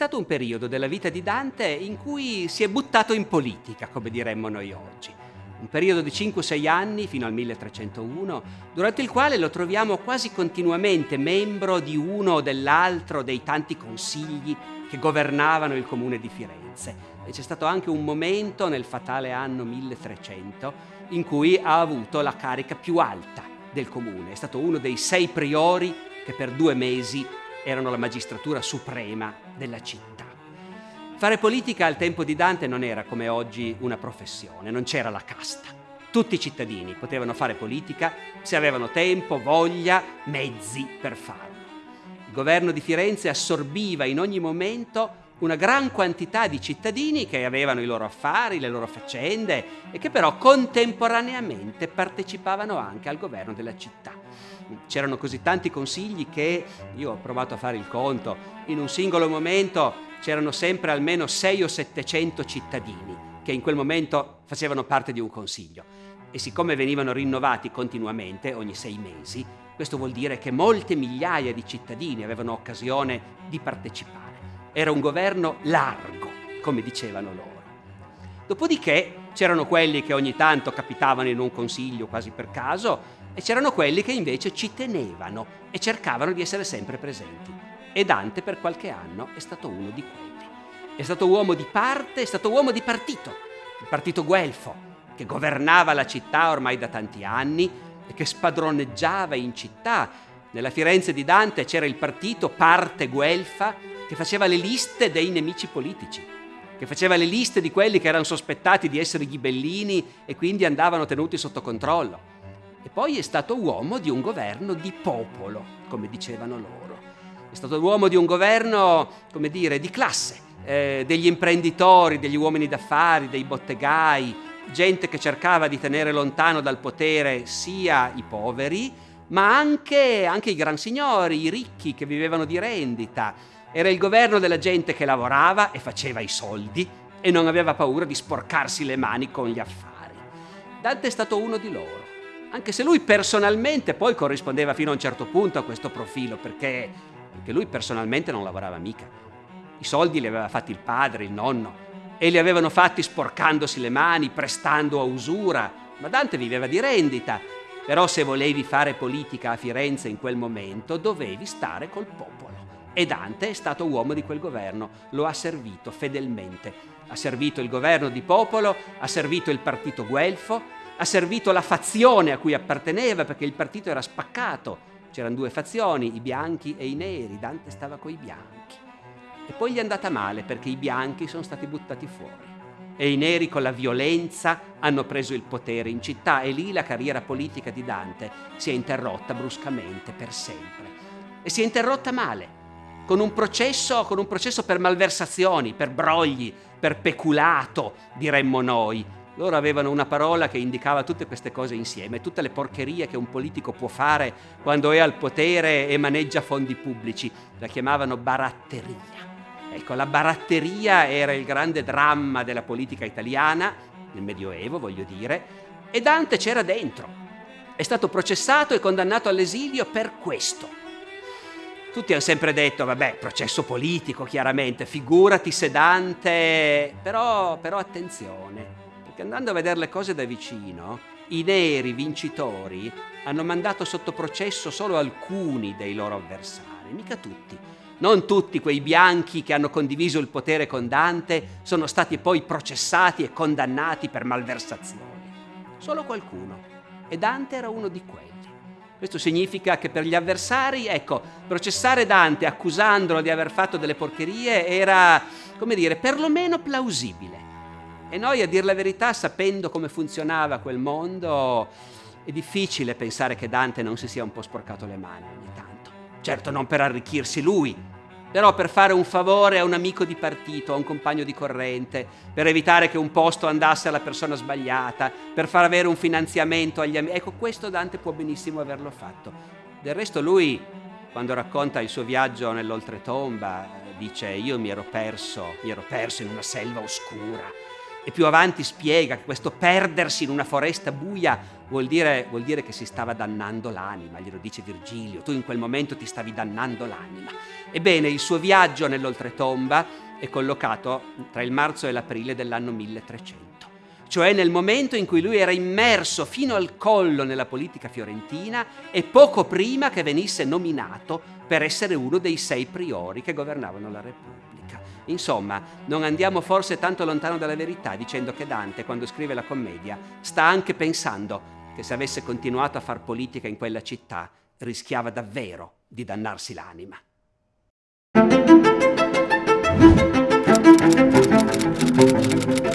stato un periodo della vita di Dante in cui si è buttato in politica, come diremmo noi oggi. Un periodo di 5-6 anni fino al 1301, durante il quale lo troviamo quasi continuamente membro di uno o dell'altro dei tanti consigli che governavano il comune di Firenze. E c'è stato anche un momento nel fatale anno 1300 in cui ha avuto la carica più alta del comune. È stato uno dei sei priori che per due mesi erano la magistratura suprema della città. Fare politica al tempo di Dante non era come oggi una professione, non c'era la casta. Tutti i cittadini potevano fare politica se avevano tempo, voglia, mezzi per farlo. Il governo di Firenze assorbiva in ogni momento una gran quantità di cittadini che avevano i loro affari, le loro faccende e che però contemporaneamente partecipavano anche al governo della città. C'erano così tanti consigli che io ho provato a fare il conto, in un singolo momento c'erano sempre almeno 6 o 700 cittadini che in quel momento facevano parte di un consiglio e siccome venivano rinnovati continuamente ogni sei mesi, questo vuol dire che molte migliaia di cittadini avevano occasione di partecipare. Era un governo largo, come dicevano loro. Dopodiché c'erano quelli che ogni tanto capitavano in un consiglio quasi per caso e c'erano quelli che invece ci tenevano e cercavano di essere sempre presenti. E Dante per qualche anno è stato uno di quelli. È stato uomo di parte, è stato uomo di partito, il partito guelfo, che governava la città ormai da tanti anni e che spadroneggiava in città. Nella Firenze di Dante c'era il partito parte guelfa che faceva le liste dei nemici politici, che faceva le liste di quelli che erano sospettati di essere ghibellini e quindi andavano tenuti sotto controllo. E poi è stato uomo di un governo di popolo, come dicevano loro. È stato uomo di un governo, come dire, di classe, eh, degli imprenditori, degli uomini d'affari, dei bottegai, gente che cercava di tenere lontano dal potere sia i poveri, ma anche, anche i gran signori, i ricchi che vivevano di rendita, era il governo della gente che lavorava e faceva i soldi e non aveva paura di sporcarsi le mani con gli affari. Dante è stato uno di loro, anche se lui personalmente poi corrispondeva fino a un certo punto a questo profilo, perché, perché lui personalmente non lavorava mica. I soldi li aveva fatti il padre, il nonno, e li avevano fatti sporcandosi le mani, prestando a usura, ma Dante viveva di rendita. Però se volevi fare politica a Firenze in quel momento, dovevi stare col popolo. E Dante è stato uomo di quel governo, lo ha servito fedelmente. Ha servito il governo di popolo, ha servito il partito guelfo, ha servito la fazione a cui apparteneva perché il partito era spaccato. C'erano due fazioni, i bianchi e i neri. Dante stava coi bianchi. E poi gli è andata male perché i bianchi sono stati buttati fuori. E i neri con la violenza hanno preso il potere in città e lì la carriera politica di Dante si è interrotta bruscamente per sempre. E si è interrotta male con un processo, con un processo per malversazioni, per brogli, per peculato, diremmo noi. Loro avevano una parola che indicava tutte queste cose insieme, tutte le porcherie che un politico può fare quando è al potere e maneggia fondi pubblici. La chiamavano baratteria. Ecco, la baratteria era il grande dramma della politica italiana, nel Medioevo voglio dire, e Dante c'era dentro. È stato processato e condannato all'esilio per questo tutti hanno sempre detto, vabbè, processo politico chiaramente, figurati sedante, però, però attenzione, perché andando a vedere le cose da vicino, i neri vincitori hanno mandato sotto processo solo alcuni dei loro avversari, mica tutti. Non tutti quei bianchi che hanno condiviso il potere con Dante sono stati poi processati e condannati per malversazioni. Solo qualcuno. E Dante era uno di quelli. Questo significa che per gli avversari, ecco, processare Dante accusandolo di aver fatto delle porcherie era, come dire, perlomeno plausibile. E noi, a dir la verità, sapendo come funzionava quel mondo, è difficile pensare che Dante non si sia un po' sporcato le mani ogni tanto. Certo non per arricchirsi lui, però per fare un favore a un amico di partito, a un compagno di corrente, per evitare che un posto andasse alla persona sbagliata, per far avere un finanziamento agli amici. Ecco, questo Dante può benissimo averlo fatto. Del resto lui, quando racconta il suo viaggio nell'oltretomba, dice io mi ero perso, mi ero perso in una selva oscura E più avanti spiega che questo perdersi in una foresta buia vuol dire, vuol dire che si stava dannando l'anima, glielo dice Virgilio, tu in quel momento ti stavi dannando l'anima. Ebbene, il suo viaggio nell'oltretomba è collocato tra il marzo e l'aprile dell'anno 1300 cioè nel momento in cui lui era immerso fino al collo nella politica fiorentina e poco prima che venisse nominato per essere uno dei sei priori che governavano la Repubblica. Insomma, non andiamo forse tanto lontano dalla verità dicendo che Dante, quando scrive la commedia, sta anche pensando che se avesse continuato a far politica in quella città rischiava davvero di dannarsi l'anima. Thank